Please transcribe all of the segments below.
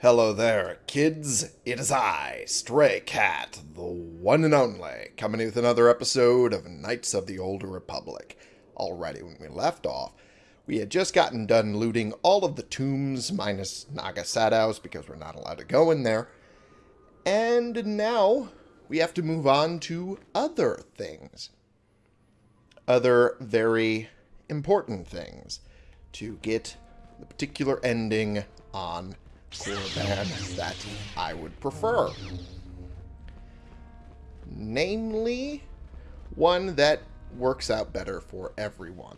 Hello there, kids. It is I, Stray Cat, the one and only, coming with another episode of Knights of the Old Republic. Alrighty, when we left off, we had just gotten done looting all of the tombs minus Naga Sadow's because we're not allowed to go in there. And now we have to move on to other things. Other very important things to get the particular ending on Korriban that I would prefer. Namely, one that works out better for everyone.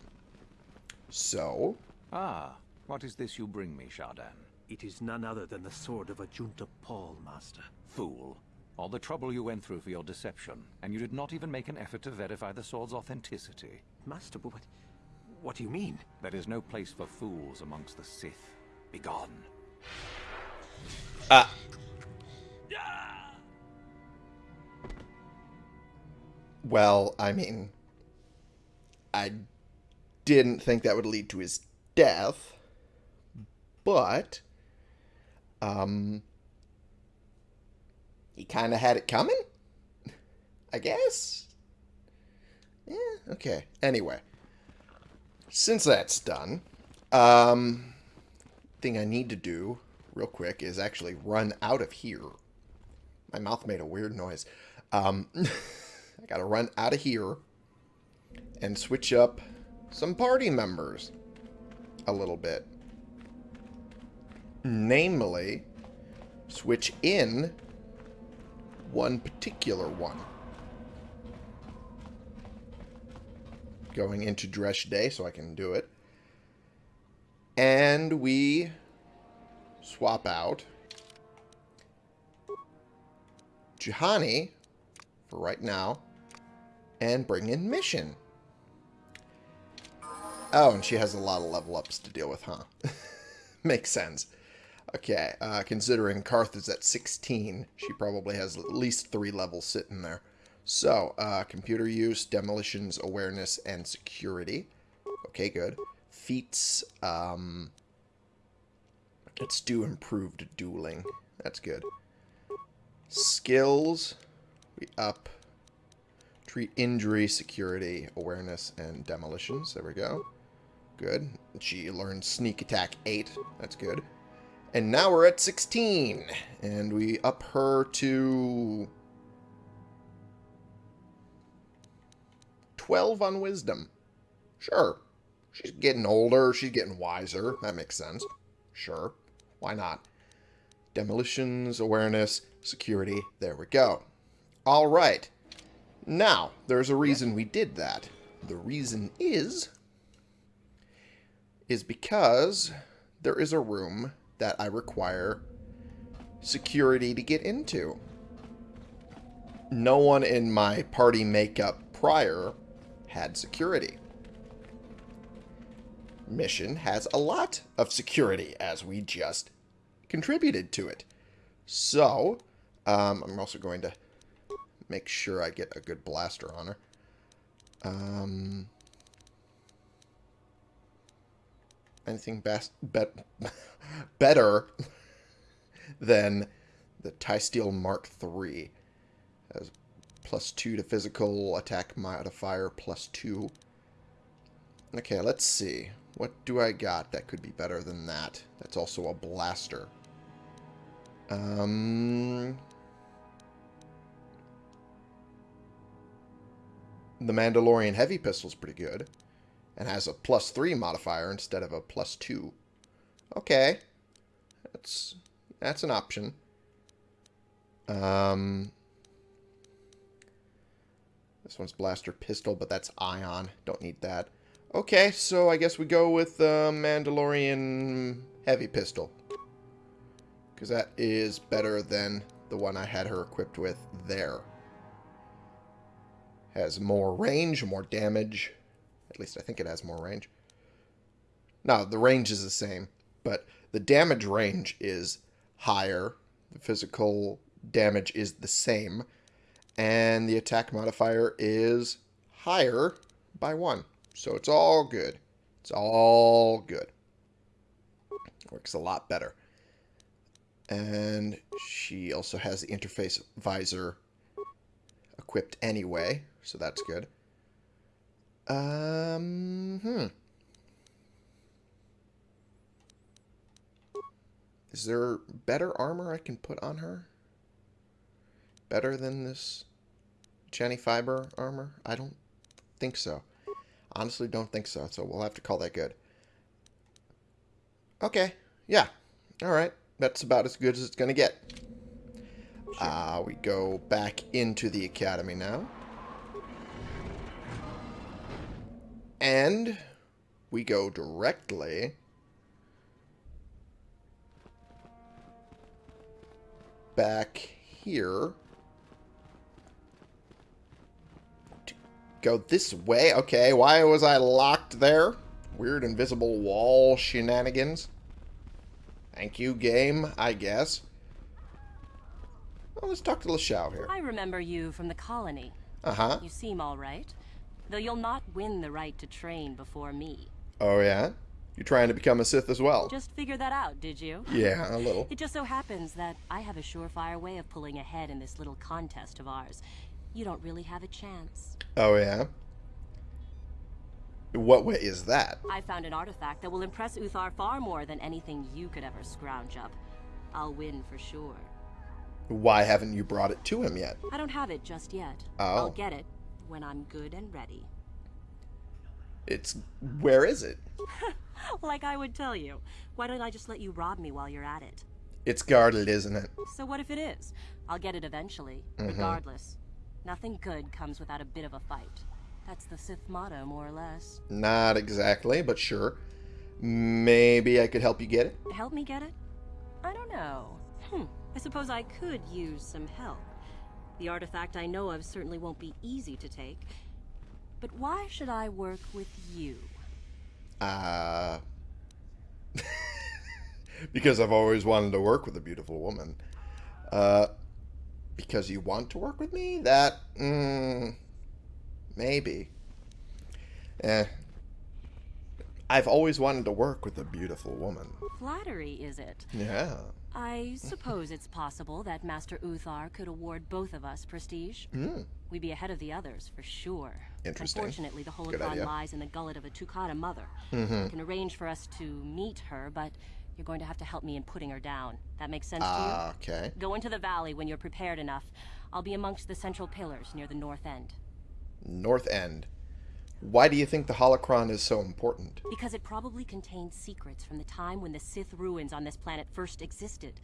So, Ah, what is this you bring me, Shaardan? It is none other than the sword of Ajunta Pall, Master. Fool. All the trouble you went through for your deception, and you did not even make an effort to verify the sword's authenticity. Master, but what, what do you mean? There is no place for fools amongst the Sith. Begone. Ah, well, I mean, I didn't think that would lead to his death, but, um, he kind of had it coming, I guess. Yeah, okay. Anyway, since that's done, um, thing I need to do real quick is actually run out of here. My mouth made a weird noise. Um, I gotta run out of here and switch up some party members a little bit. Namely, switch in one particular one. Going into Dreshdae so I can do it. And we swap out Juhani for right now and bring in Mission. Oh, and she has a lot of level ups to deal with, huh? Makes sense. Okay, uh, considering Carth is at 16, she probably has at least three levels sitting there. So, uh, computer use, demolitions, awareness, and security. Okay, good. Feats, um, let's do improved dueling. That's good. Skills, we up. Treat injury, security, awareness, and demolitions. There we go. Good. She learned sneak attack 8. That's good. And now we're at 16. And we up her to 12 on wisdom. Sure. She's getting older. She's getting wiser. That makes sense. Sure. Why not? Demolitions, awareness, security. There we go. All right. Now, there's a reason we did that. The reason is... is because there is a room that I require security to get into. No one in my party makeup prior had security. Mission has a lot of security, as we just contributed to it. So, um, I'm also going to make sure I get a good blaster on her. Um, anything best, bet, better than the Tie Steel Mark III. Has plus 2 to physical attack modifier, plus 2. Okay, let's see. What do I got that could be better than that? That's also a blaster. Um, the Mandalorian Heavy Pistol is pretty good. And has a plus 3 modifier instead of a plus 2. Okay. That's, that's an option. Um, this one's Blaster Pistol, but that's Ion. Don't need that. Okay, so I guess we go with the uh, Mandalorian Heavy Pistol. Because that is better than the one I had her equipped with there. Has more range, more damage. At least I think it has more range. No, the range is the same, but the damage range is higher. The physical damage is the same. And the attack modifier is higher by one. So it's all good. It's all good. Works a lot better. And she also has the interface visor equipped anyway, so that's good. Um, hmm. Is there better armor I can put on her? Better than this Jenny Fiber armor? I don't think so. Honestly, don't think so, so we'll have to call that good. Okay, yeah. Alright, that's about as good as it's going to get. Uh, we go back into the academy now. And we go directly back here. Go this way? Okay, why was I locked there? Weird invisible wall shenanigans. Thank you, game, I guess. Well, let's talk to Lashowe here. I remember you from the colony. Uh-huh. You seem all right. Though you'll not win the right to train before me. Oh, yeah? You're trying to become a Sith as well? Just figured that out, did you? Yeah, a little. It just so happens that I have a surefire way of pulling ahead in this little contest of ours. You don't really have a chance. Oh, yeah? What way is that? I found an artifact that will impress Uthar far more than anything you could ever scrounge up. I'll win for sure. Why haven't you brought it to him yet? I don't have it just yet. Oh. I'll get it when I'm good and ready. It's... Where is it? Like I would tell you. Why don't I just let you rob me while you're at it? It's guarded, isn't it? So what if it is? I'll get it eventually, mm-hmm. regardless. Nothing good comes without a bit of a fight. That's the Sith motto, more or less. Not exactly, but sure. Maybe I could help you get it? Help me get it? I don't know. Hmm. I suppose I could use some help. The artifact I know of certainly won't be easy to take. But why should I work with you? Uh... because I've always wanted to work with a beautiful woman. Uh... Because you want to work with me? That... Mm, maybe. Eh. I've always wanted to work with a beautiful woman. Flattery, is it? Yeah. I suppose it's possible that Master Uthar could award both of us prestige. Hmm. We'd be ahead of the others, for sure. Interesting. Unfortunately, the Good holocron lies in the gullet of a Tukata mother. Mm-hmm. I can arrange for us to meet her, but you're going to have to help me in putting her down. That makes sense Ah, okay. to you? Go into the valley when you're prepared enough. I'll be amongst the central pillars near the north end. North End. Why do you think the holocron is so important? Because it probably contains secrets from the time when the Sith ruins on this planet first existed.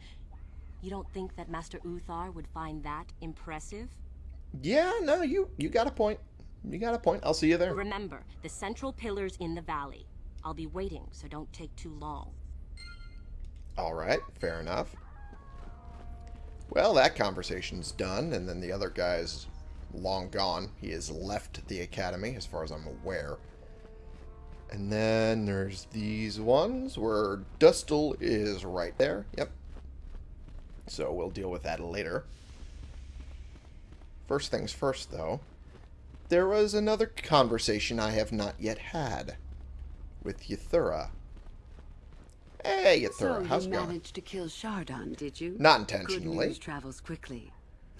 You don't think that Master Uthar would find that impressive? Yeah, no, you you got a point. You got a point. I'll see you there. Remember, the central pillars in the valley. I'll be waiting, so don't take too long. All right, fair enough. Well, that conversation's done, and then the other guy's long gone. He has left the academy, as far as I'm aware. And then there's these ones where Dustil is right there. Yep. So we'll deal with that later. First things first, though. There was another conversation I have not yet had with Yuthura. Hey, Yuthura, So how's you going? managed to kill Shaardan, did you? Not intentionally. Good news travels quickly.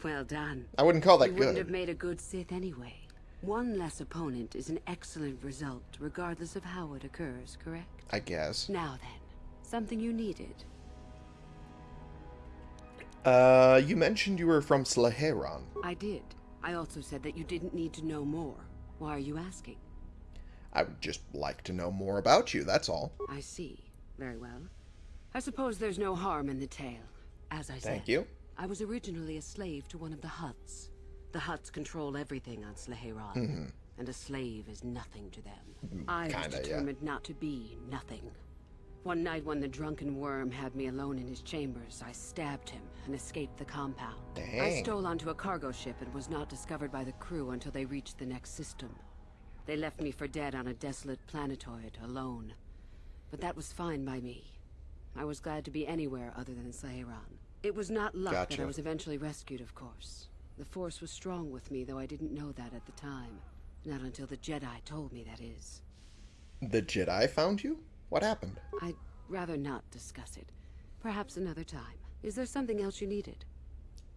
Well done. I wouldn't call that you wouldn't have made a good Sith anyway. One less opponent is an excellent result, regardless of how it occurs, correct? I guess. Now then, something you needed. Uh, you mentioned you were from Sleheyron. I did. I also said that you didn't need to know more. Why are you asking? I would just like to know more about you, that's all. I see. Very well. I suppose there's no harm in the tale. As I said, Thank you. I was originally a slave to one of the Hutts. The Hutts control everything on Sleheyron, mm-hmm. and a slave is nothing to them. Mm, I was kinda, yeah. determined not to be nothing. One night when the drunken worm had me alone in his chambers, I stabbed him and escaped the compound. Dang. I stole onto a cargo ship and was not discovered by the crew until they reached the next system. They left me for dead on a desolate planetoid, alone. But that was fine by me. I was glad to be anywhere other than Sleheyron. It was not luck that I was eventually rescued, of course. The Force was strong with me, though I didn't know that at the time. Not until the Jedi told me, that is. The Jedi found you? What happened? I'd rather not discuss it. Perhaps another time. Is there something else you needed?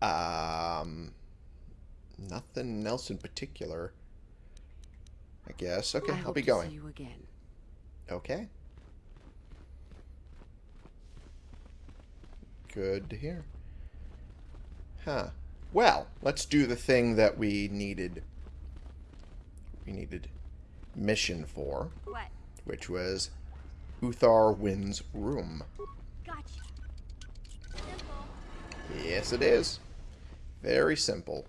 Um, nothing else in particular. I guess. Okay, I I'll hope be going. See you again. Okay. Good to hear. Huh. Well, let's do the thing that we needed. We needed mission for, What? which was Uthar Wynn's room. Gotcha. Simple. Yes, it is. Very simple.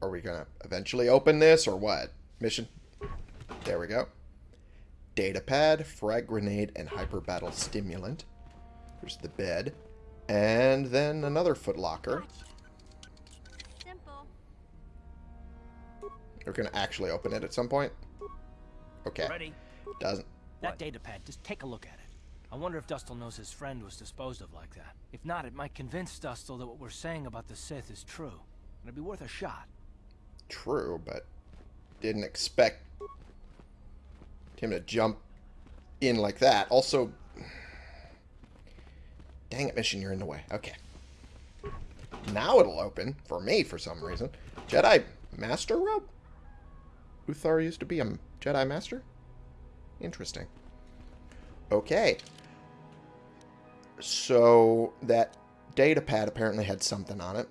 Are we going to eventually open this or what? Mission? There we go. Data pad, frag grenade, and hyper battle stimulant. There's the bed. And then another footlocker. Gotcha. We're going to actually open it at some point. Okay. Ready? Doesn't. That data pad, just take a look at it. I wonder if Dustil knows his friend was disposed of like that. If not, it might convince Dustil that what we're saying about the Sith is true. It'd be worth a shot. true, but didn't expect him to jump in like that. Also, dang it, mission, you're in the way. Okay. Now it'll open, for me, for some reason. Jedi Master Robe? Uthar used to be a Jedi Master? Interesting. Okay. So, that data pad apparently had something on it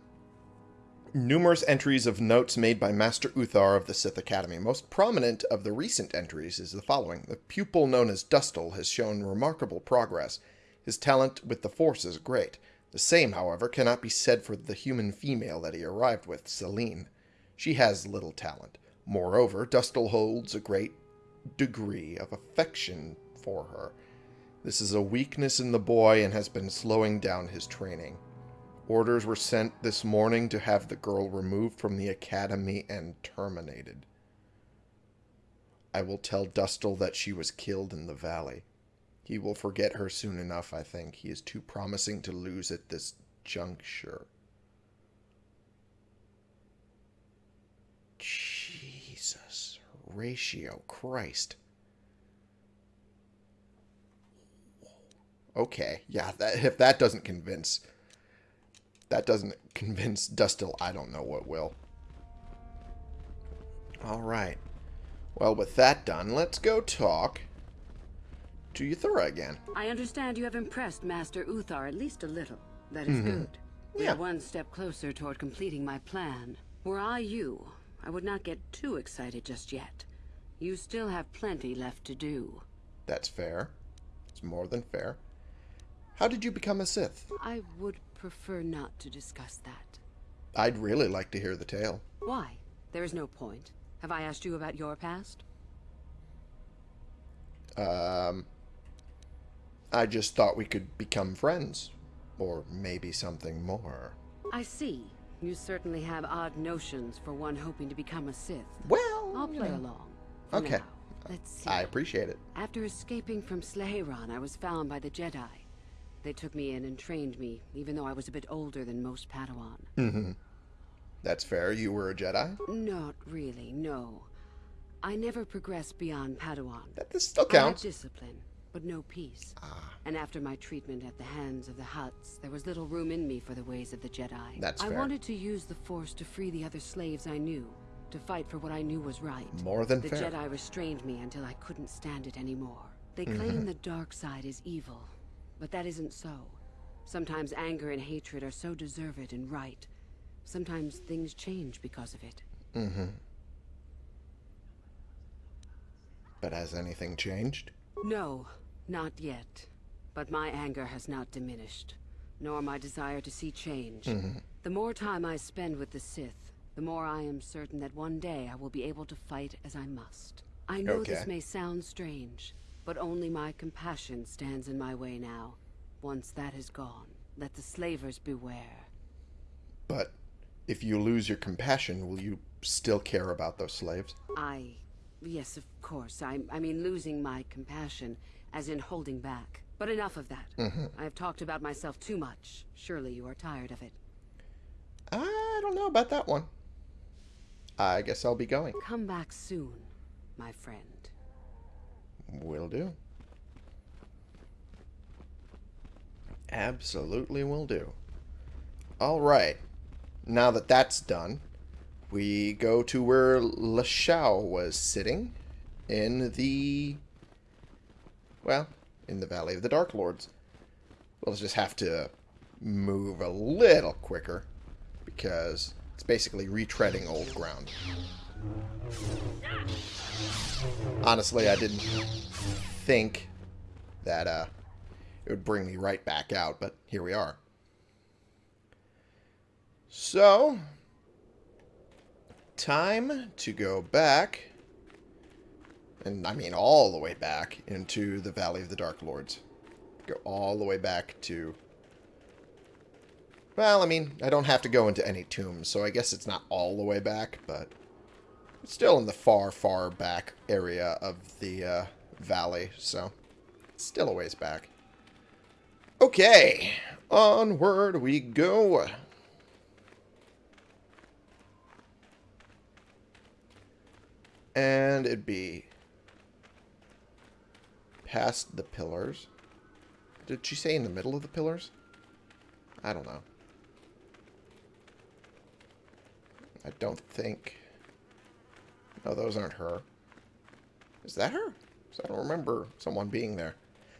numerous entries of notes made by Master Uthar of the Sith Academy. Most prominent of the recent entries is the following. The pupil known as Dustil has shown remarkable progress. His talent with the Force is great. The same, however, cannot be said for the human female that he arrived with, Selene. She has little talent. Moreover, Dustil holds a great degree of affection for her. This is a weakness in the boy and has been slowing down his training. Orders were sent this morning to have the girl removed from the academy and terminated. I will tell Dustil that she was killed in the valley. He will forget her soon enough, I think. He is too promising to lose at this juncture. Jesus. Ratio. Christ. Okay. Yeah, that, if that doesn't convince that doesn't convince Dustil, I don't know what will. Alright. Well, with that done, let's go talk to Yuthura again. I understand you have impressed Master Uthar at least a little. That is mm-hmm. good. We Yeah. are one step closer toward completing my plan. Were I you, I would not get too excited just yet. You still have plenty left to do. That's fair. It's more than fair. How did you become a Sith? I would prefer not to discuss that. I'd really like to hear the tale. Why? There is no point. Have I asked you about your past? Um, I just thought we could become friends. Or maybe something more. I see. You certainly have odd notions for one hoping to become a Sith. Well, I'll you play know, along. For Okay. now. Let's see. I appreciate it. After escaping from Sleheyron, I was found by the Jedi. They took me in and trained me, even though I was a bit older than most Padawan. Mm-hmm. That's fair. You were a Jedi? Not really, no. I never progressed beyond Padawan. That this still I had counts. discipline, but no peace. Ah, And after my treatment at the hands of the Hutts, there was little room in me for the ways of the Jedi. That's I fair. wanted to use the Force to free the other slaves I knew, to fight for what I knew was right. more than The fair. Jedi restrained me until I couldn't stand it anymore. They Mm-hmm. claim the dark side is evil, but that isn't so. Sometimes anger and hatred are so deserved and right. Sometimes things change because of it. Mm-hmm. But has anything changed? No, not yet. But my anger has not diminished, nor my desire to see change. Mm-hmm. The more time I spend with the Sith, the more I am certain that one day I will be able to fight as I must. I know this may sound strange, but only my compassion stands in my way now. Once that is gone, let the slavers beware. But if you lose your compassion, will you still care about those slaves? I... Yes, of course. I, I mean losing my compassion, as in holding back. But enough of that. Mm-hmm. I have talked about myself too much. Surely you are tired of it. I don't know about that one. I guess I'll be going. Come back soon, my friend. Will do. Absolutely will do. Alright. Now that that's done, we go to where Lashowe was sitting in the... Well, in the Valley of the Dark Lords. We'll just have to move a little quicker because it's basically retreading old ground. Honestly, I didn't think that uh, it would bring me right back out, but here we are. So, time to go back, and I mean all the way back into the Valley of the Dark Lords. Go all the way back to... Well, I mean, I don't have to go into any tombs, so I guess it's not all the way back, but still in the far, far back area of the uh, valley, so still a ways back. Okay, onward we go. And it'd be past the pillars. Did she say in the middle of the pillars? I don't know. I don't think... No, those aren't her. Is that her? I don't remember someone being there.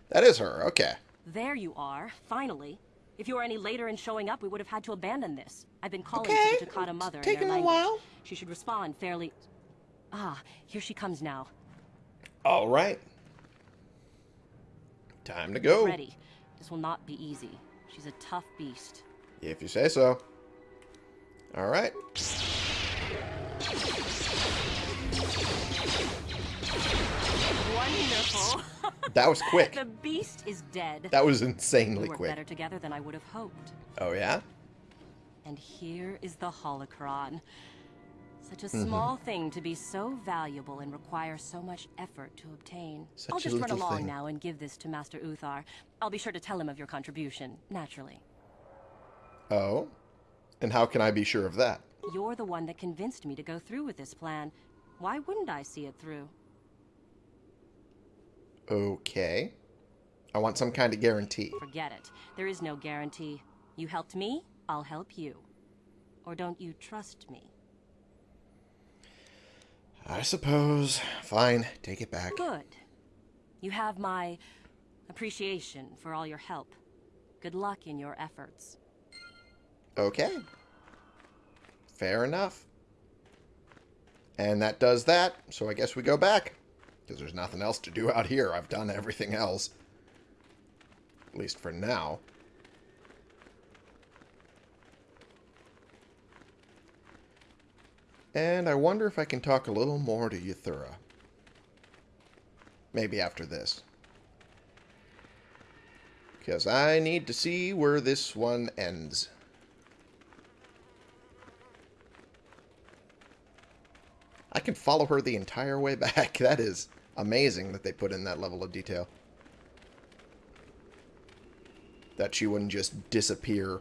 That is her. Okay. There you are, finally. If you were any later in showing up, we would have had to abandon this. I've been calling Okay, to the Tukata mother in taking a while. She should respond fairly... Ah, here she comes now. All right. Time to go. Ready. This will not be easy. She's a tough beast. If you say so. All right. Wonderful. That was quick. the beast is dead. That was insanely work quick. better together than I would have hoped. Oh, yeah? And here is the holocron. Such a Mm-hmm. small thing to be so valuable and require so much effort to obtain. Such I'll just run along thing. now and give this to Master Uthar. I'll be sure to tell him of your contribution, naturally. Oh? And how can I be sure of that? You're the one that convinced me to go through with this plan. Why wouldn't I see it through? Okay. I want some kind of guarantee. Forget it. There is no guarantee. You helped me, I'll help you. Or don't you trust me? I suppose. Fine. Take it back. Good. You have my appreciation for all your help. Good luck in your efforts. Okay. Fair enough. And that does that, so I guess we go back. Because there's nothing else to do out here. I've done everything else. At least for now. And I wonder if I can talk a little more to Yuthura. Maybe after this. Because I need to see where this one ends. I can follow her the entire way back. That is amazing that they put in that level of detail. That she wouldn't just disappear.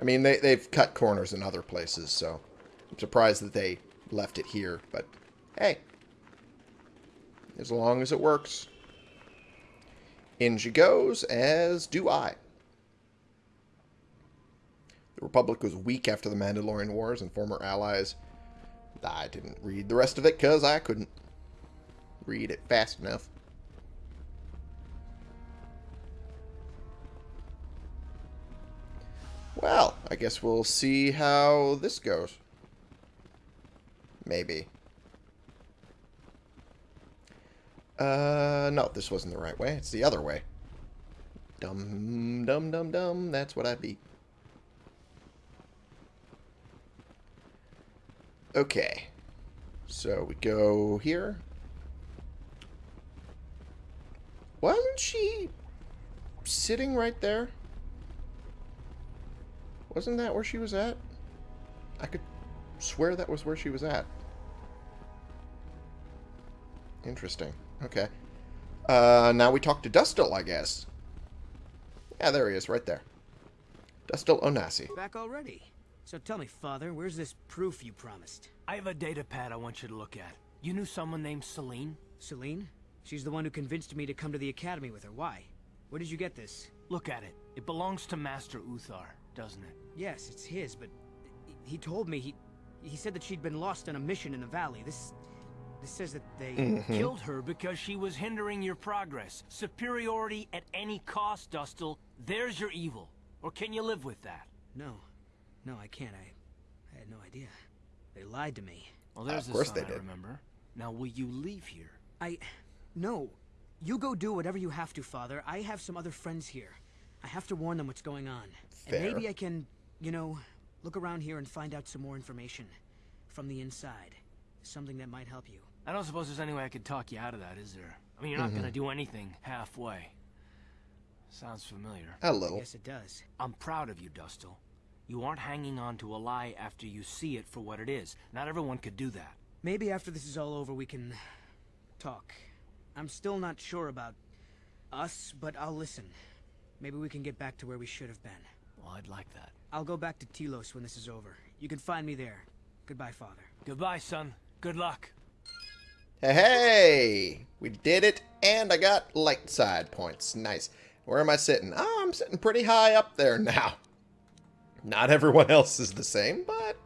I mean, they, they've cut corners in other places, so I'm surprised that they left it here. But, hey. As long as it works. In she goes, as do I. The Republic was weak after the Mandalorian Wars and former allies. I didn't read the rest of it because I couldn't read it fast enough. Well, I guess we'll see how this goes. Maybe. Uh, no, this wasn't the right way. It's the other way. Dum, dum, dum, dum. That's what I beat. Okay. So we go here. Wasn't she sitting right there? Wasn't that where she was at? I could swear that was where she was at. Interesting. Okay. Uh, now we talk to Dustil, I guess. Yeah, there he is, right there. Dustil Onasi. Back already? So tell me, Father, where's this proof you promised? I have a data pad I want you to look at. You knew someone named Selene? Selene? She's the one who convinced me to come to the Academy with her. Why? Where did you get this? Look at it. It belongs to Master Uthar, doesn't it? Yes, it's his, but he told me he he said that she'd been lost on a mission in the valley. This this says that they Mm-hmm. Killed her because she was hindering your progress. Superiority at any cost, Dustil. There's your evil. Or can you live with that? No. No, I can't. I I had no idea. They lied to me. Well, there's Of the course son they I did. remember. Now, will you leave here? I No. You go do whatever you have to, Father. I have some other friends here. I have to warn them what's going on. Fair. And maybe I can, you know, look around here and find out some more information from the inside. Something that might help you. I don't suppose there's any way I could talk you out of that, is there? I mean, you're not gonna mm-hmm. do anything halfway. Sounds familiar. A little. Yes, it does. I'm proud of you, Dustil. You aren't hanging on to a lie after you see it for what it is. Not everyone could do that. Maybe after this is all over, we can talk. I'm still not sure about us, but I'll listen. Maybe we can get back to where we should have been. Well, I'd like that. I'll go back to Telos when this is over. You can find me there. Goodbye, Father. Goodbye, son. Good luck. Hey, hey! We did it, and I got light side points. Nice. Where am I sitting? Oh, I'm sitting pretty high up there now. Not everyone else is the same, but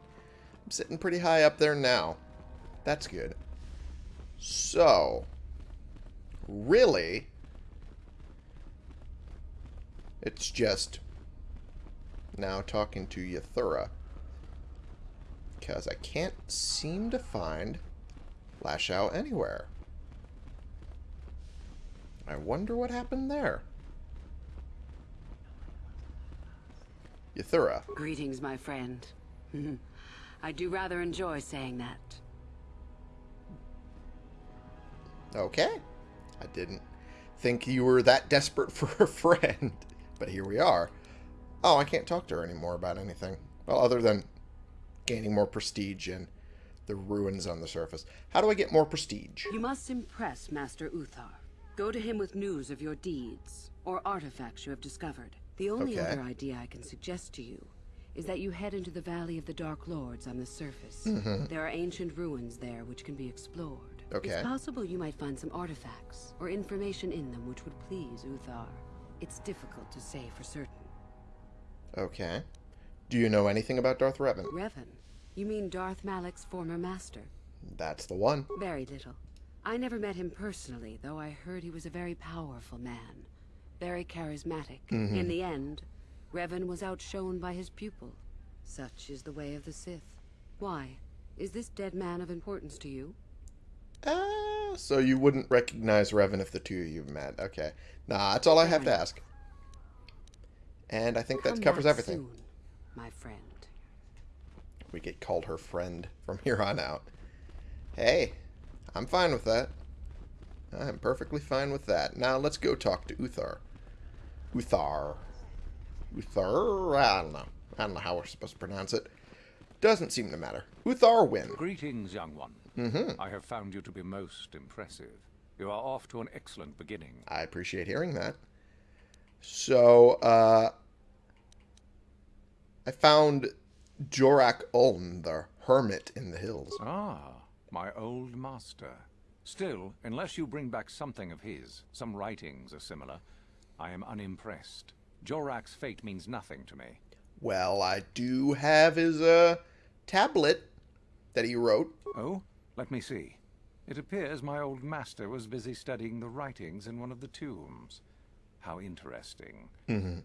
I'm sitting pretty high up there now. That's good. So, really, it's just now talking to Yuthura. Because I can't seem to find Lashowe anywhere. I wonder what happened there. Yuthura. Greetings, my friend. I do rather enjoy saying that. Okay. I didn't think you were that desperate for a friend. But here we are. Oh, I can't talk to her anymore about anything. Well, other than gaining more prestige and the ruins on the surface. How do I get more prestige? You must impress Master Uthar. Go to him with news of your deeds, or artifacts you have discovered. The only Okay. other idea I can suggest to you is that you head into the Valley of the Dark Lords on the surface. Mm-hmm. There are ancient ruins there which can be explored. Okay. It's possible you might find some artifacts, or information in them which would please Uthar. It's difficult to say for certain. Okay. Do you know anything about Darth Revan? Revan? You mean Darth Malak's former master? That's the one. Very little. I never met him personally, though I heard he was a very powerful man. Very charismatic. In the end, Revan was outshone by his pupil. Such is the way of the Sith. Why? Is this dead man of importance to you? Ah, so you wouldn't recognize Revan if the two of you met. Okay. Nah, that's all I have to ask. And I think that Come covers everything. soon, my friend. We get called her friend from here on out. Hey, I'm fine with that. I'm perfectly fine with that. Now let's go talk to Uthar. Uthar. Uthar? I don't know. I don't know how we're supposed to pronounce it. Doesn't seem to matter. Uthar Wynn. Greetings, young one. Mm-hmm. I have found you to be most impressive. You are off to an excellent beginning. I appreciate hearing that. So, uh, I found Jorak Ulm, the hermit in the hills. Ah, my old master. Still, unless you bring back something of his, some writings are similar, I am unimpressed. Jorak's fate means nothing to me. Well, I do have his, uh, tablet that he wrote. Oh, let me see. It appears my old master was busy studying the writings in one of the tombs. How interesting.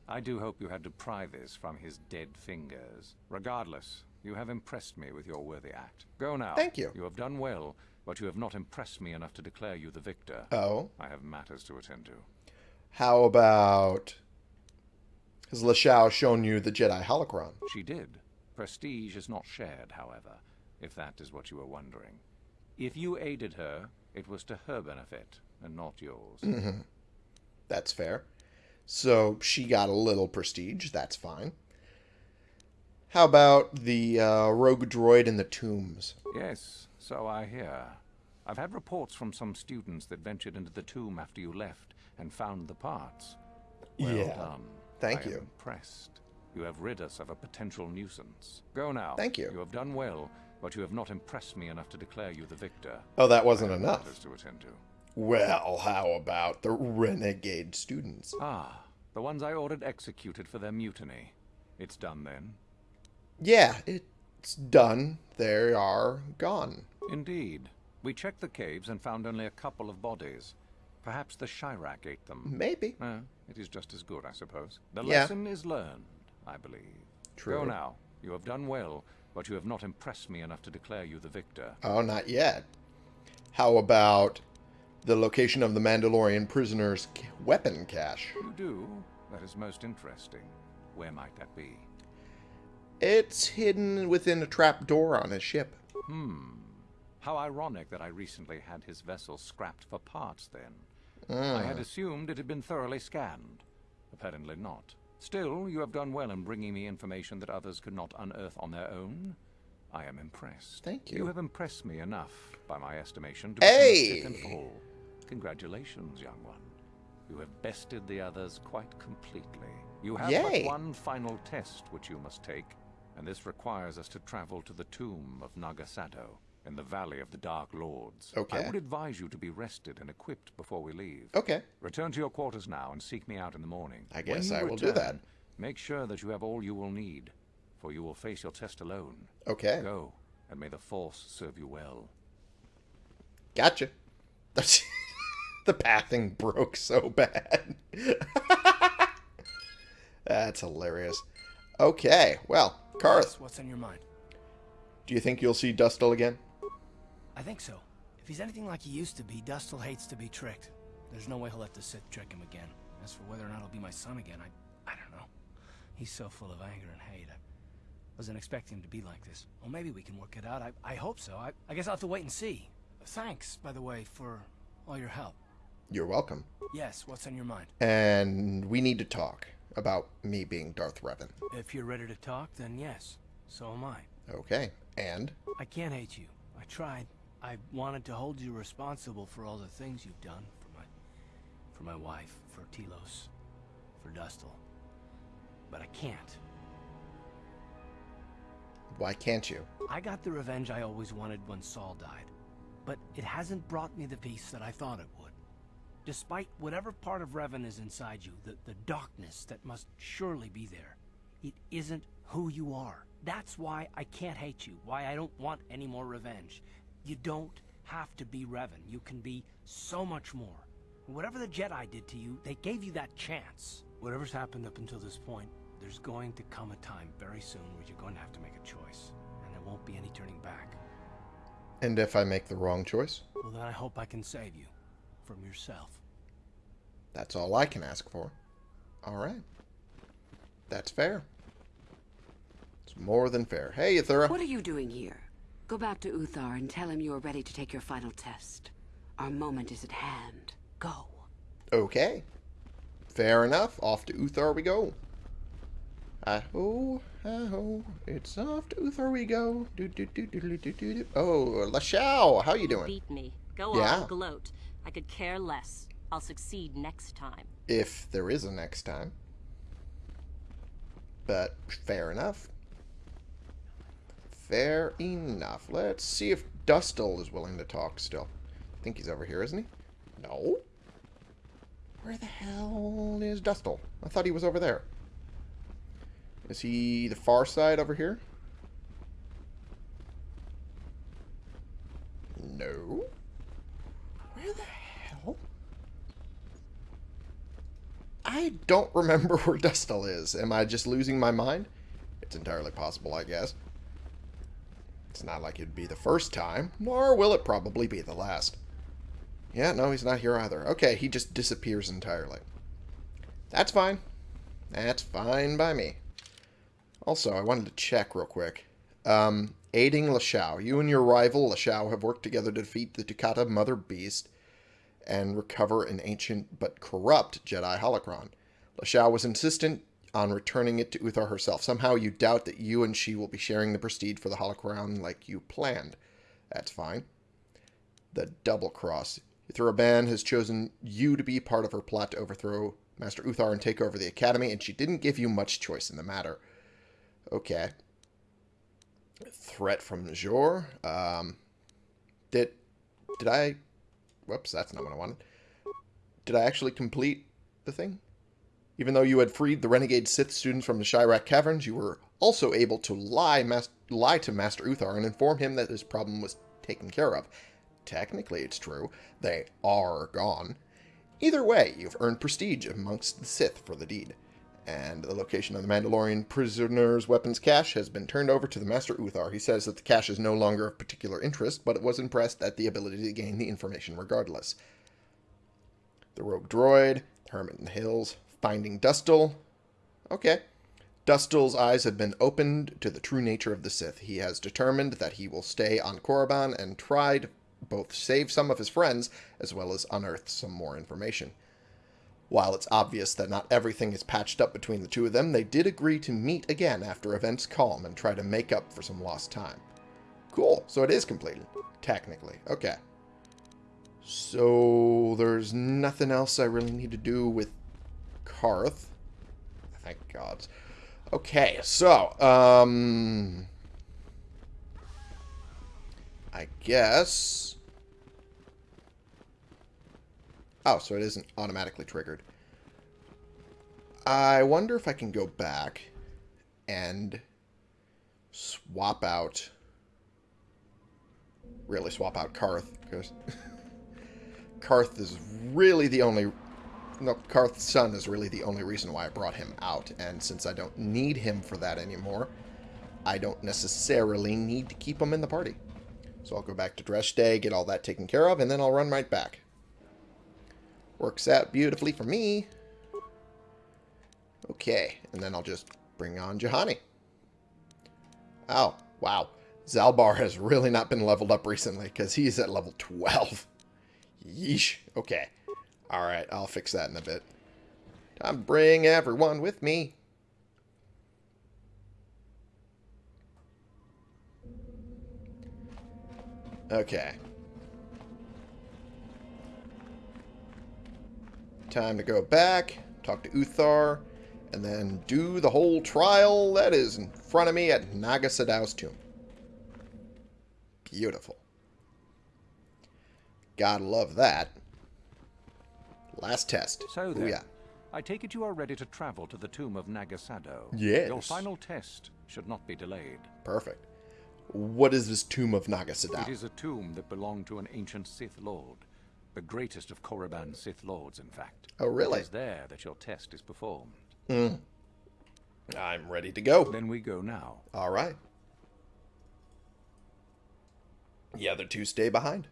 I do hope you had to pry this from his dead fingers. Regardless, you have impressed me with your worthy act. Go now. Thank you. You have done well, but you have not impressed me enough to declare you the victor. Oh, I have matters to attend to. How about... Has Lashowe shown you the Jedi holocron? She did. Prestige is not shared, however, if that is what you were wondering. If you aided her, it was to her benefit, and not yours. That's fair. So she got a little prestige. That's fine. How about the uh, rogue droid in the tombs? Yes, so I hear. I've had reports from some students that ventured into the tomb after you left and found the parts. Well Yeah. done. Thank I am you. impressed. You have rid us of a potential nuisance. Go now. Thank you. You have done well, but you have not impressed me enough to declare you the victor. Oh, that wasn't enough. to attend to. Well, how about the renegade students? Ah, the ones I ordered executed for their mutiny. It's done then. Yeah, it's done. They are gone. Indeed. We checked the caves and found only a couple of bodies. Perhaps the Chirac ate them. Maybe. Eh, it is just as good, I suppose. The Yeah. lesson is learned, I believe. True. Go now. You have done well, but you have not impressed me enough to declare you the victor. Oh, not yet. How about the location of the Mandalorian prisoner's weapon cache? You do? That is most interesting. Where might that be? It's hidden within a trap door on his ship. Hmm. How ironic that I recently had his vessel scrapped for parts then. Hmm. I had assumed it had been thoroughly scanned. Apparently not. Still, you have done well in bringing me information that others could not unearth on their own. I am impressed. Thank you. You have impressed me enough, by my estimation, to Hey! a Sith full. Congratulations, young one. You have bested the others quite completely. You have Yay. but one final test which you must take, and this requires us to travel to the tomb of Naga Sadow in the Valley of the Dark Lords. Okay. I would advise you to be rested and equipped before we leave. Okay. Return to your quarters now and seek me out in the morning. I guess you I will do that. Make sure that you have all you will need, for you will face your test alone. Okay. Go, and may the Force serve you well. Gotcha. The pathing broke so bad. That's hilarious. Okay, well, Carth, What's on your mind? do you think you'll see Dustil again? I think so. If he's anything like he used to be, Dustil hates to be tricked. There's no way he'll let the Sith trick him again. As for whether or not he'll be my son again, I, I don't know. He's so full of anger and hate. I wasn't expecting him to be like this. Well, maybe we can work it out. I, I hope so. I, I guess I'll have to wait and see. Thanks, by the way, for all your help. You're welcome. Yes, what's on your mind? And we need to talk about me being Darth Revan. If you're ready to talk, then yes. So am I. Okay, and? I can't hate you. I tried. I wanted to hold you responsible for all the things you've done for my for my wife, for Telos, for Dustil. But I can't. Why can't you? I got the revenge I always wanted when Saul died. But it hasn't brought me the peace that I thought it would. Despite whatever part of Revan is inside you, the, the darkness that must surely be there, it isn't who you are. That's why I can't hate you, why I don't want any more revenge. You don't have to be Revan. You can be so much more. Whatever the Jedi did to you, they gave you that chance. Whatever's happened up until this point, there's going to come a time very soon where you're going to have to make a choice. And there won't be any turning back. And if I make the wrong choice? Well, then I hope I can save you. From yourself. That's all I can ask for. All right. That's fair. It's more than fair. Hey, Yuthura. What are you doing here? Go back to Uthar and tell him you are ready to take your final test. Our moment is at hand. Go. Okay. Fair enough. Off to Uthar we go. Ah-ho, ah-ho. It's off to Uthar we go. Do, do, do, do, do, do, do, do. Oh, Lashowe, how you doing? Beat me. Go Yeah. on, gloat. I could care less. I'll succeed next time. If there is a next time. But fair enough. Fair enough. Let's see if Dustil is willing to talk still. I think he's over here, isn't he? No. Where the hell is Dustil? I thought he was over there. Is he the far side over here? No. Where the hell? I don't remember where Dustil is. Am I just losing my mind? It's entirely possible, I guess. It's not like it'd be the first time, nor will it probably be the last. Yeah, no, he's not here either. Okay, he just disappears entirely. That's fine. That's fine by me. Also, I wanted to check real quick. Um, aiding Lashowe. You and your rival, Lashowe, have worked together to defeat the Tukata Mother Beast and recover an ancient but corrupt Jedi holocron. Lashowe was insistent on returning it to Uthar herself. Somehow you doubt that you and she will be sharing the prestige for the holocron like you planned. That's fine. The double cross. Yuthura Ban has chosen you to be part of her plot to overthrow Master Uthar and take over the academy, and she didn't give you much choice in the matter. Okay. Threat from Jor. Um, did did I Whoops, that's not what I wanted. Did I actually complete the thing? Even though you had freed the renegade Sith students from the Shyrak caverns, you were also able to lie, lie to Master Uthar and inform him that his problem was taken care of. Technically, it's true. They are gone. Either way, you've earned prestige amongst the Sith for the deed. And the location of the Mandalorian prisoner's weapons cache has been turned over to the Master Uthar. He says that the cache is no longer of particular interest, but was impressed at the ability to gain the information regardless. The rogue droid, the Hermit in the Hills, finding Dustil. Okay. Dustil's eyes have been opened to the true nature of the Sith. He has determined that he will stay on Korriban and try to both save some of his friends as well as unearth some more information. While it's obvious that not everything is patched up between the two of them, they did agree to meet again after events calm and try to make up for some lost time. Cool, so it is completed. Technically. Okay. So, there's nothing else I really need to do with Carth. Thank gods. Okay, so, um... I guess... Oh, so it isn't automatically triggered. I wonder if I can go back and swap out... Really swap out Carth, because... Carth is really the only... No, Carth's son is really the only reason why I brought him out, and since I don't need him for that anymore, I don't necessarily need to keep him in the party. So I'll go back to Dreshdae, get all that taken care of, and then I'll run right back. Works out beautifully for me. Okay, and then I'll just bring on Juhani. Oh, wow. Zaalbar has really not been leveled up recently, because he's at level 12. Yeesh. Okay. Alright, I'll fix that in a bit. Time to bring everyone with me. Okay. Time to go back, talk to Uthar, and then do the whole trial that is in front of me at Naga Sadow's tomb. Beautiful. Gotta love that. Last test. So Ooh, yeah. I take it you are ready to travel to the tomb of Naga Sadow. Yes. Your final test should not be delayed. Perfect. What is this tomb of Naga Sadow? It is a tomb that belonged to an ancient Sith Lord. The greatest of Korriban's Sith Lords, in fact. Oh, really? It is there that your test is performed. Mm. I'm ready to go. Then we go now. All right. The other two stay behind.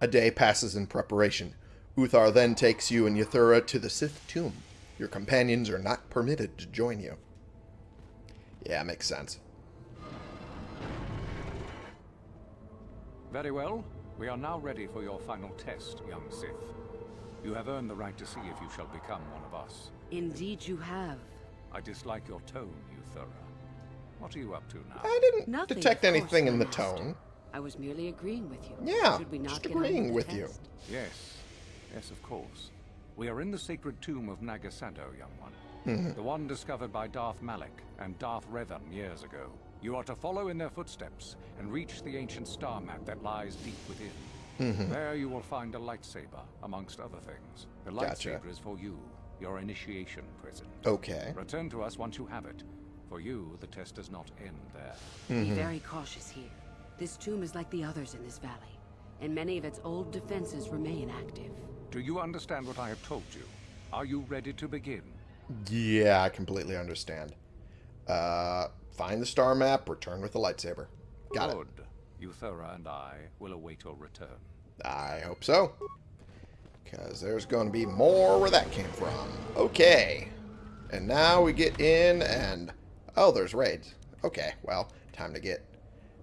A day passes in preparation. Uthar then takes you and Yuthura to the Sith tomb. Your companions are not permitted to join you. Yeah, makes sense. Very well. We are now ready for your final test, young Sith. You have earned the right to see if you shall become one of us. Indeed you have. I dislike your tone, Yuthura. What are you up to now? I didn't Nothing, detect anything in the master. tone. I was merely agreeing with you. Yeah, Should we not just agreeing the with you. Yes. Yes, of course. We are in the sacred tomb of Naga Sadow, young one. Mm-hmm. the one discovered by Darth Malak and Darth Revan years ago. You are to follow in their footsteps and reach the ancient star map that lies deep within. Mm-hmm. There you will find a lightsaber, amongst other things. The Gotcha. lightsaber is for you, your initiation present. Okay. Return to us once you have it. For you, the test does not end there. Be very cautious here. This tomb is like the others in this valley, and many of its old defenses remain active. Do you understand what I have told you? Are you ready to begin? Yeah, I completely understand. Uh, find the star map, return with the lightsaber. Got it. Good. Yuthura and I will await your return. I hope so. Because there's going to be more where that came from. Okay. And now we get in and... Oh, there's raids. Okay, well, time to get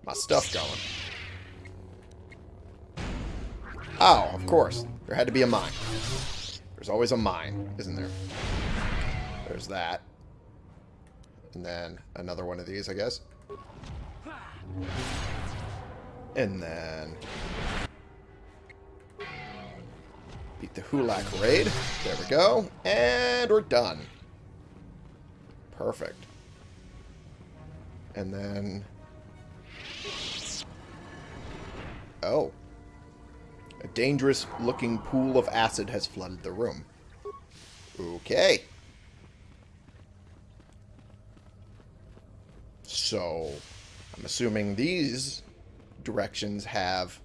my stuff going. Oh, of course. There had to be a mine. There's always a mine, isn't there? There's that. And then another one of these, I guess. And then... Beat the Hulak raid. There we go. And we're done. Perfect. And then Oh. A dangerous-looking pool of acid has flooded the room. Okay. So, I'm assuming these directions have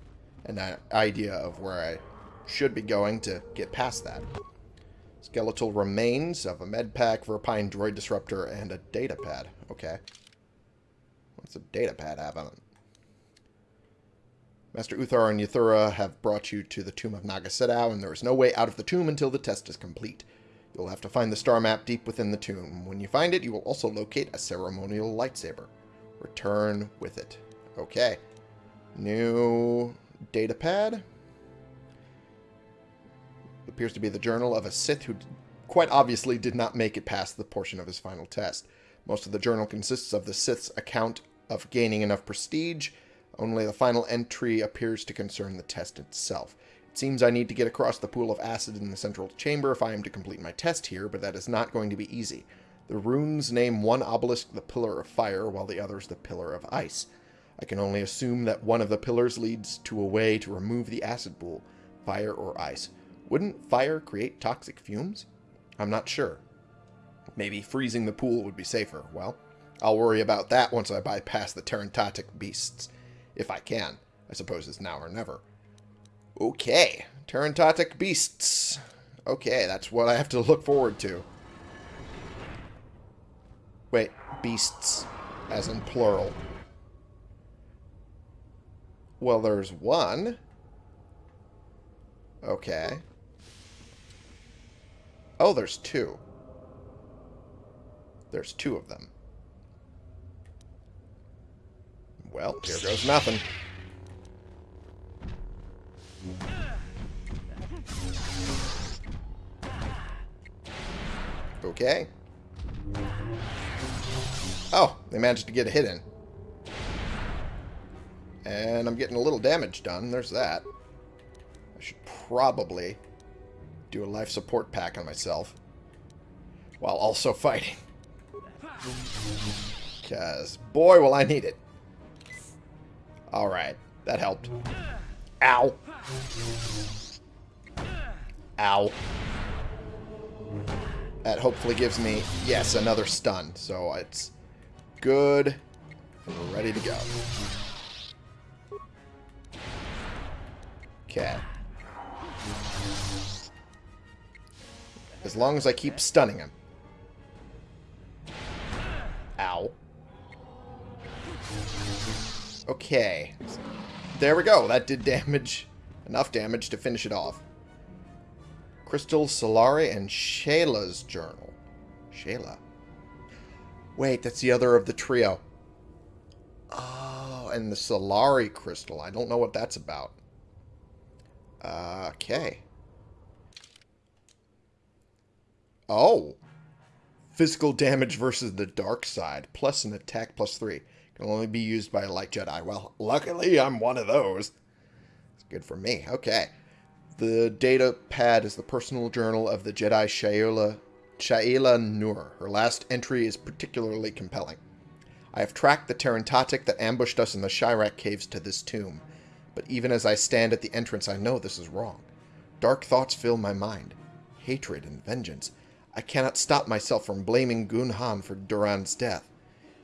an idea of where I should be going to get past that. Skeletal remains of a med pack, Verpine droid disruptor, and a data pad. Okay. What's a data pad have on it? Master Uthar and Yuthura have brought you to the tomb of Naga Sadow and there is no way out of the tomb until the test is complete. You'll have to find the star map deep within the tomb. When you find it, you will also locate a ceremonial lightsaber. Return with it. Okay. New data pad. Appears to be the journal of a Sith who quite obviously did not make it past the portion of his final test. Most of the journal consists of the Sith's account of gaining enough prestige. Only the final entry appears to concern the test itself. It seems I need to get across the pool of acid in the central chamber if I am to complete my test here, but that is not going to be easy. The runes name one obelisk the Pillar of Fire, while the other is the Pillar of Ice. I can only assume that one of the pillars leads to a way to remove the acid pool, fire or ice. Wouldn't fire create toxic fumes? I'm not sure. Maybe freezing the pool would be safer. Well, I'll worry about that once I bypass the Tarentatek beasts. If I can. I suppose it's now or never. Okay. Tarentatek beasts. Okay, that's what I have to look forward to. Wait, beasts. As in plural. Well, there's one. Okay. Oh, there's two. There's two of them. Well, here goes nothing. Okay. Oh, they managed to get a hit in. And I'm getting a little damage done. There's that. I should probably do a life support pack on myself. While also fighting. Because, boy, will I need it. Alright, that helped. Ow. Ow. That hopefully gives me, yes, another stun. So it's good. We're ready to go. Okay. As long as I keep stunning him. Ow. Okay. There we go. That did damage. Enough damage to finish it off. Crystal, Solari, and Shaela's journal. Shayla. Wait, that's the other of the trio. Oh, and the Solari crystal. I don't know what that's about. Okay. Oh. Physical damage versus the dark side. Plus an attack plus three. Can only be used by a light Jedi. Well, luckily I'm one of those. It's good for me. Okay. The data pad is the personal journal of the Jedi Shaela, Shaela Nuur. Her last entry is particularly compelling. I have tracked the Tarentatek that ambushed us in the Shyrak caves to this tomb. But even as I stand at the entrance, I know this is wrong. Dark thoughts fill my mind. Hatred and vengeance. I cannot stop myself from blaming Gun Han for Duran's death.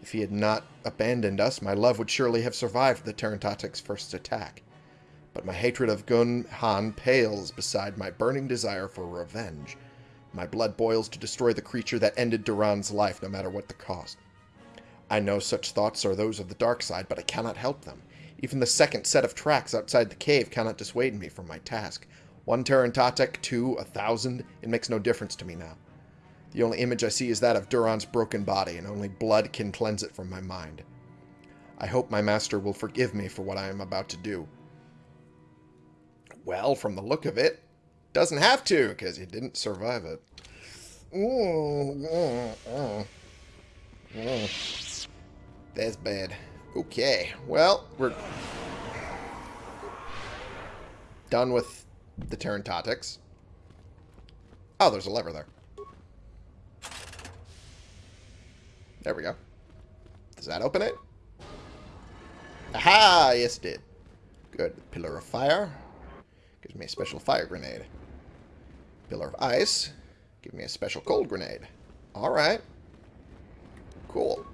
If he had not abandoned us, my love would surely have survived the Tarentatek's first attack. But my hatred of Gun Han pales beside my burning desire for revenge. My blood boils to destroy the creature that ended Duran's life, no matter what the cost. I know such thoughts are those of the dark side, but I cannot help them. Even the second set of tracks outside the cave cannot dissuade me from my task. One Tarantatic, two, a thousand, it makes no difference to me now. The only image I see is that of Duran's broken body, and only blood can cleanse it from my mind. I hope my master will forgive me for what I am about to do. Well, from the look of it, doesn't have to, because he didn't survive it. That's bad. Okay, well, we're done with the Tarentateks. Oh, there's a lever there. There we go. Does that open it? Aha! Yes, it did. Good. Pillar of Fire. Gives me a special fire grenade. Pillar of Ice. Give me a special cold grenade. Alright. Cool.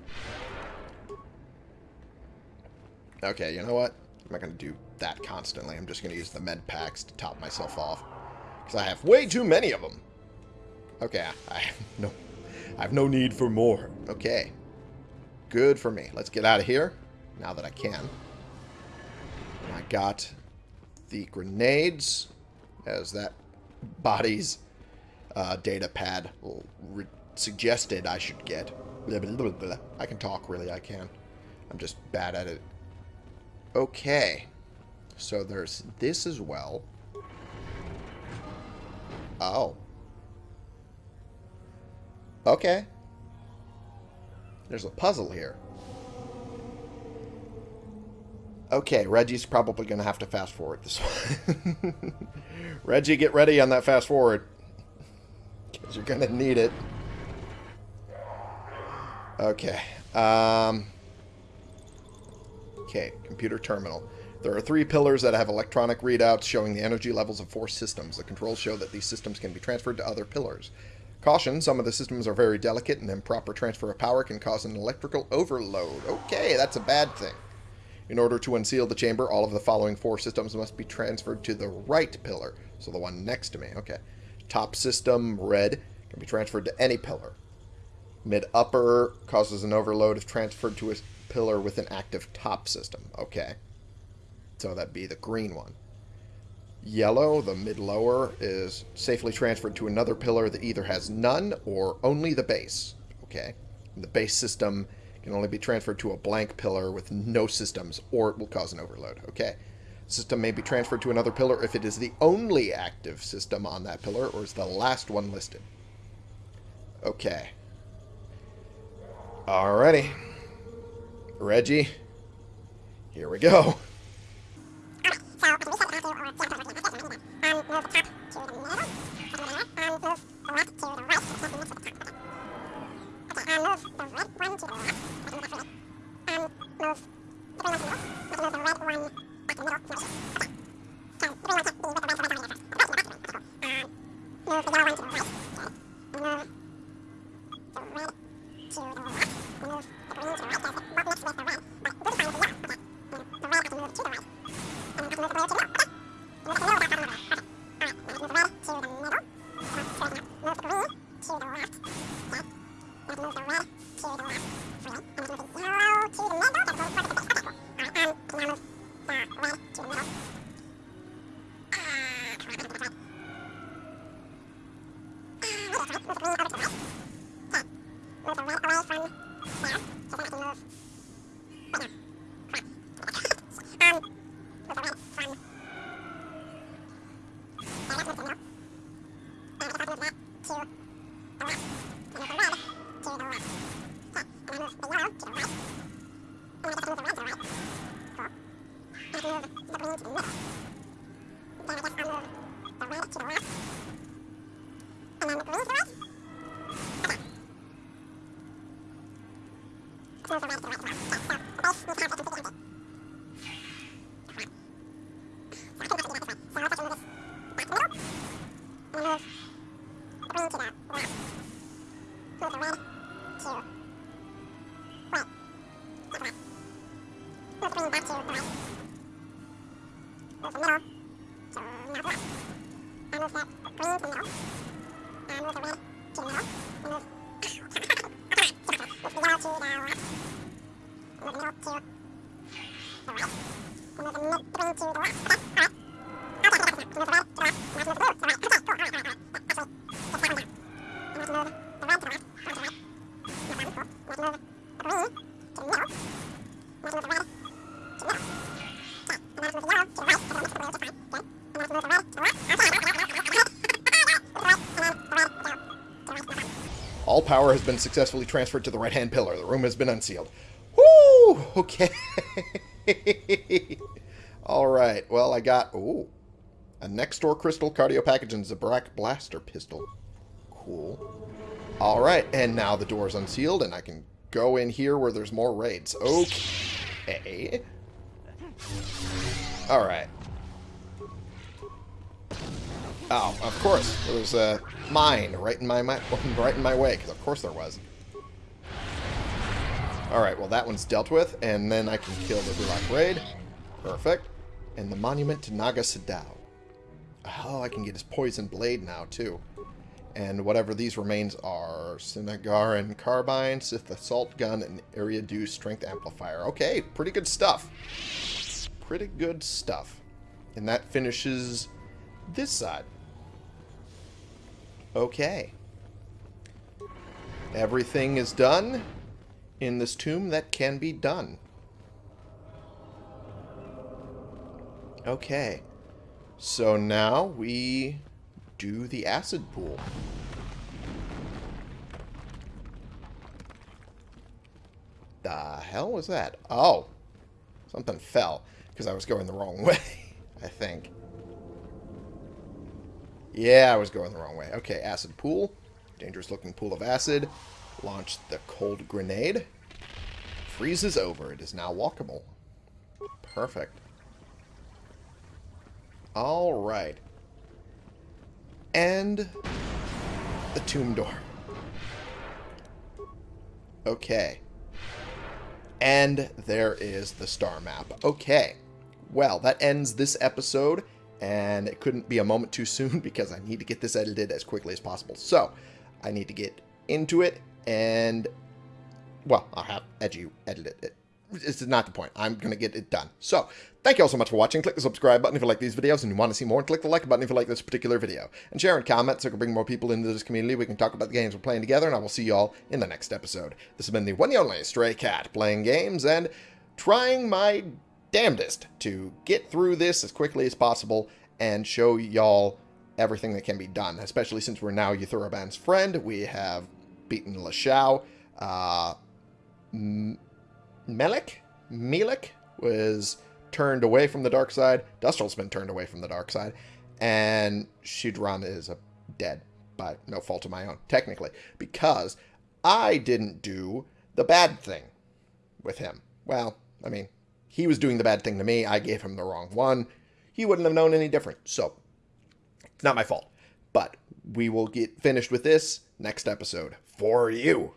Okay, you know what? I'm not going to do that constantly. I'm just going to use the med packs to top myself off. Because I have way too many of them. Okay, I have no, I have no need for more. Okay. Good for me. Let's get out of here. Now that I can. I got the grenades as that body's uh, data pad suggested I should get. Blah, blah, blah, I can talk, really, I can. I'm just bad at it. Okay. So there's this as well. Oh. Okay. There's a puzzle here. Okay, Reggie's probably going to have to fast forward this one. Reggie, get ready on that fast forward. Because you're going to need it. Okay. Um, okay, computer terminal. There are three pillars that have electronic readouts showing the energy levels of four systems. The controls show that these systems can be transferred to other pillars. Caution, some of the systems are very delicate and improper transfer of power can cause an electrical overload. Okay, that's a bad thing. In order to unseal the chamber, all of the following four systems must be transferred to the right pillar. So the one next to me. Okay. Top system, red, can be transferred to any pillar. Mid-upper causes an overload if transferred to a pillar with an active top system. Okay. So that'd be the green one. Yellow, the mid-lower, is safely transferred to another pillar that either has none or only the base. Okay. The base system can only be transferred to a blank pillar with no systems, or it will cause an overload. Okay. System may be transferred to another pillar if it is the only active system on that pillar, or is the last one listed. Okay. Alrighty. Reggie, here we go. Power has been successfully transferred to the right-hand pillar. The room has been unsealed. Woo! Okay. Alright, well, I got... Ooh. A Nextor crystal cardio package and Zabrak blaster pistol. Cool. Alright, and now the door is unsealed, and I can go in here where there's more raids. Okay. Alright. Oh, of course. There was a uh, mine right in my, my right in my way, because of course there was. Alright, well that one's dealt with, and then I can kill the Bulak Raid. Perfect. And the Monument to Naga Sadow. Oh, I can get his Poison Blade now, too. And whatever these remains are, Cinnagaran Carbine, Sith Assault Gun, and Eriadu Strength Amplifier. Okay, pretty good stuff. Pretty good stuff. And that finishes this side. Okay. Everything is done in this tomb that can be done. Okay. So now we do the acid pool. The hell was that? Oh. Something fell because I was going the wrong way, I think. Yeah, I was going the wrong way. Okay, acid pool. Dangerous looking pool of acid. Launch the cold grenade. Freezes over. It is now walkable. Perfect. Alright. And the tomb door. Okay. And there is the star map. Okay. Well, that ends this episode, and it couldn't be a moment too soon because I need to get this edited as quickly as possible. So, I need to get into it, and, well, I'll have Edgy edit it this is not the point. I'm going to get it done. So, thank you all so much for watching. Click the subscribe button if you like these videos and you want to see more. And click the like button if you like this particular video. And share and comment so we can bring more people into this community. We can talk about the games we're playing together. And I will see you all in the next episode. This has been the one and only Stray Cat playing games and trying my damnedest to get through this as quickly as possible and show y'all everything that can be done. Especially since we're now Yuthura Ban's friend. We have beaten Lashowe. Uh... Melik, Melik was turned away from the dark side. Dustil's been turned away from the dark side. And Shinran is a dead by no fault of my own, technically. Because I didn't do the bad thing with him. Well, I mean, he was doing the bad thing to me. I gave him the wrong one. He wouldn't have known any different. So, it's not my fault. But we will get finished with this next episode for you.